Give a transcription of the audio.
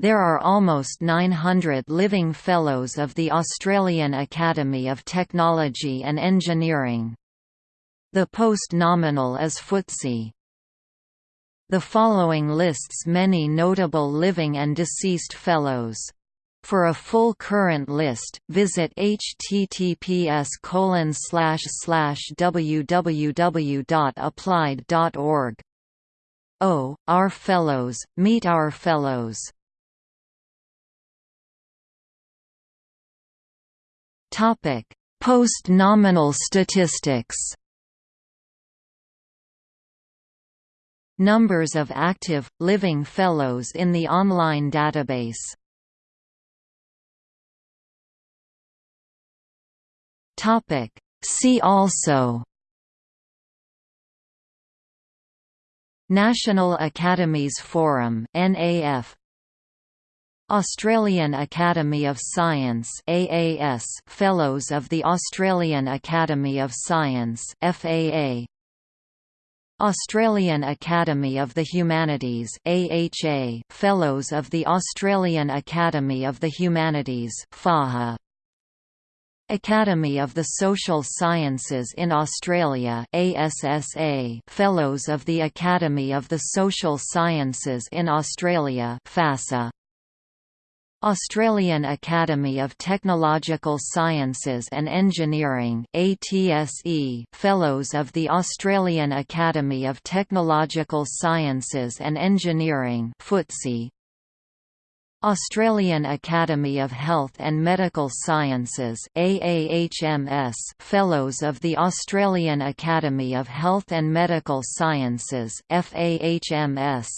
There are almost 900 living Fellows of the Australian Academy of Technology and Engineering. The post nominal is FTSE. The following lists many notable living and deceased Fellows. For a full current list, visit https www.applied.org. Oh, our Fellows, meet our Fellows. Post-nominal statistics. Numbers of active, living Fellows in the online database. See also. National Academies Forum NAF Australian Academy of Science AAS Fellows of the Australian Academy of Science FAA Australian Academy of the Humanities AHA Fellows of the Australian Academy of the Humanities FAHA Academy of the Social Sciences in Australia ASSA Fellows of the Academy of the Social Sciences in Australia FASA Australian Academy of Technological Sciences and Engineering ATSE Fellows of the Australian Academy of Technological Sciences and Engineering FTSE Australian Academy of Health and Medical Sciences AAHMS Fellows of the Australian Academy of Health and Medical Sciences FAHMS